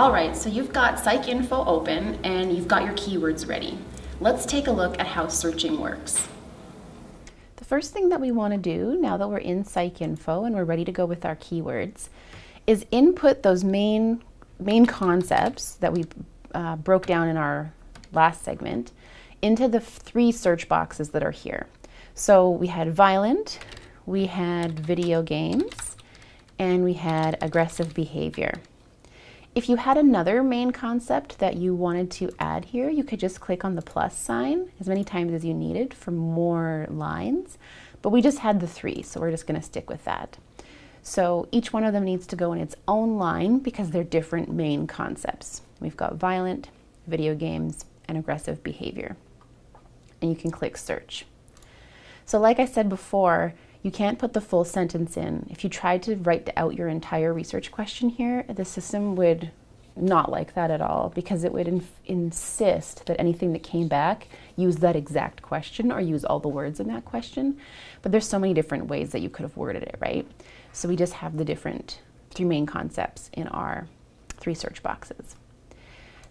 All right, so you've got PsycInfo open and you've got your keywords ready. Let's take a look at how searching works. The first thing that we want to do now that we're in PsycInfo and we're ready to go with our keywords is input those main, main concepts that we uh, broke down in our last segment into the three search boxes that are here. So we had violent, we had video games, and we had aggressive behavior. If you had another main concept that you wanted to add here, you could just click on the plus sign as many times as you needed for more lines. But we just had the three, so we're just going to stick with that. So each one of them needs to go in its own line because they're different main concepts. We've got violent, video games, and aggressive behavior. And you can click search. So like I said before, you can't put the full sentence in. If you tried to write out your entire research question here, the system would not like that at all because it would in insist that anything that came back use that exact question or use all the words in that question. But there's so many different ways that you could have worded it, right? So we just have the different three main concepts in our three search boxes.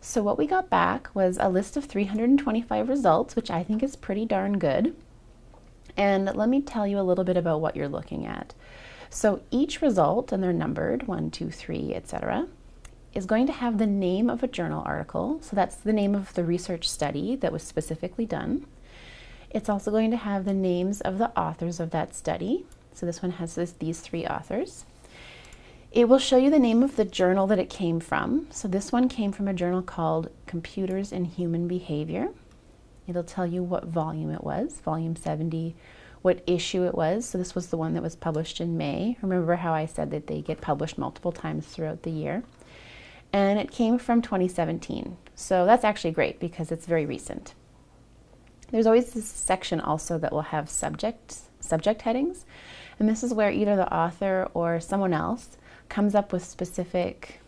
So what we got back was a list of 325 results, which I think is pretty darn good. And let me tell you a little bit about what you're looking at. So each result, and they're numbered, one, two, three, etc., is going to have the name of a journal article. So that's the name of the research study that was specifically done. It's also going to have the names of the authors of that study. So this one has this, these three authors. It will show you the name of the journal that it came from. So this one came from a journal called Computers and Human Behavior. It'll tell you what volume it was, volume 70, what issue it was. So this was the one that was published in May. Remember how I said that they get published multiple times throughout the year. And it came from 2017. So that's actually great because it's very recent. There's always this section also that will have subject, subject headings. And this is where either the author or someone else comes up with specific,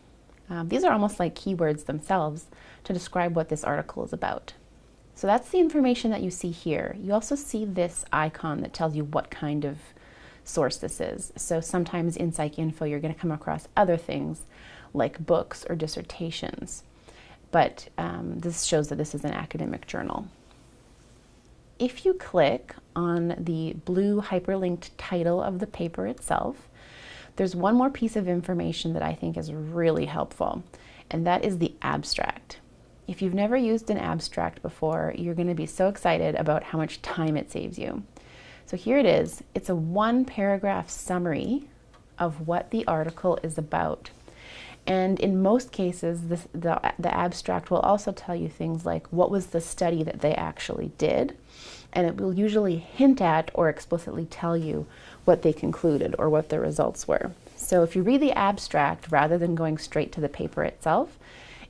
um, these are almost like keywords themselves to describe what this article is about. So that's the information that you see here. You also see this icon that tells you what kind of source this is. So sometimes in PsycInfo you're going to come across other things like books or dissertations. But um, this shows that this is an academic journal. If you click on the blue hyperlinked title of the paper itself, there's one more piece of information that I think is really helpful, and that is the abstract. If you've never used an abstract before, you're going to be so excited about how much time it saves you. So here it is. It's a one paragraph summary of what the article is about. And in most cases, this, the, the abstract will also tell you things like what was the study that they actually did. And it will usually hint at or explicitly tell you what they concluded or what the results were. So if you read the abstract rather than going straight to the paper itself,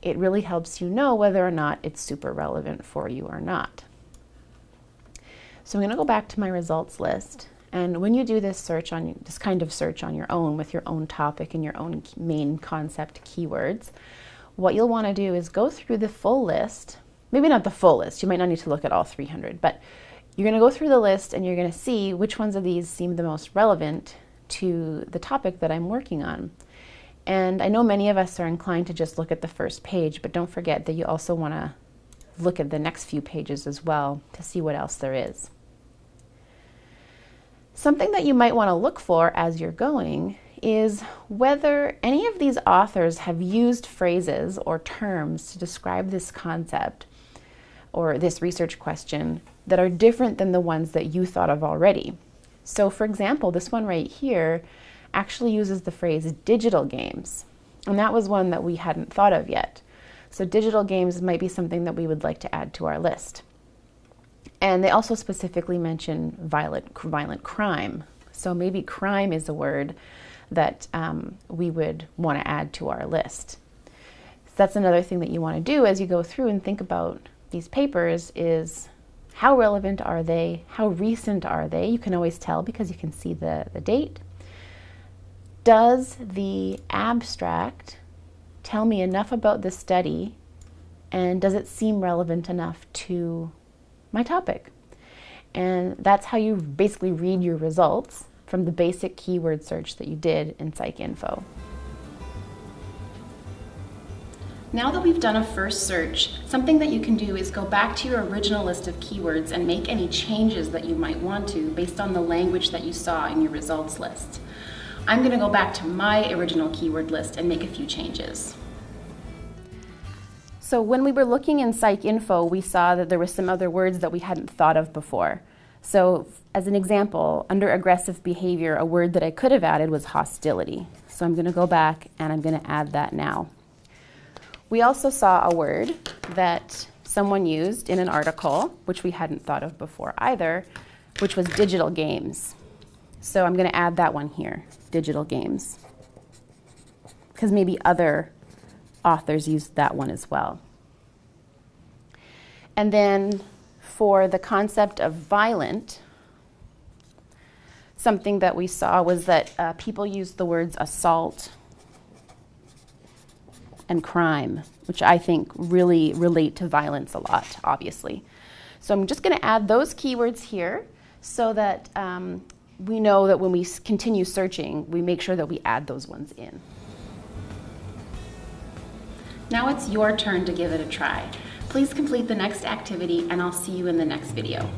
it really helps you know whether or not it's super relevant for you or not. So I'm going to go back to my results list. And when you do this search on this kind of search on your own with your own topic and your own main concept keywords, what you'll want to do is go through the full list. Maybe not the full list. You might not need to look at all 300, but you're going to go through the list and you're going to see which ones of these seem the most relevant to the topic that I'm working on. And I know many of us are inclined to just look at the first page, but don't forget that you also want to look at the next few pages as well to see what else there is. Something that you might want to look for as you're going is whether any of these authors have used phrases or terms to describe this concept or this research question that are different than the ones that you thought of already. So for example, this one right here actually uses the phrase digital games. And that was one that we hadn't thought of yet. So digital games might be something that we would like to add to our list. And they also specifically mention violent, violent crime. So maybe crime is a word that um, we would want to add to our list. So that's another thing that you want to do as you go through and think about these papers is how relevant are they? How recent are they? You can always tell because you can see the, the date does the abstract tell me enough about the study and does it seem relevant enough to my topic? And that's how you basically read your results from the basic keyword search that you did in PsycInfo. Now that we've done a first search, something that you can do is go back to your original list of keywords and make any changes that you might want to based on the language that you saw in your results list. I'm going to go back to my original keyword list and make a few changes. So when we were looking in PsycInfo, we saw that there were some other words that we hadn't thought of before. So as an example, under aggressive behavior, a word that I could have added was hostility. So I'm going to go back and I'm going to add that now. We also saw a word that someone used in an article, which we hadn't thought of before either, which was digital games. So I'm going to add that one here, digital games. Because maybe other authors use that one as well. And then for the concept of violent, something that we saw was that uh, people used the words assault and crime, which I think really relate to violence a lot, obviously. So I'm just going to add those keywords here so that um, we know that when we continue searching, we make sure that we add those ones in. Now it's your turn to give it a try. Please complete the next activity and I'll see you in the next video.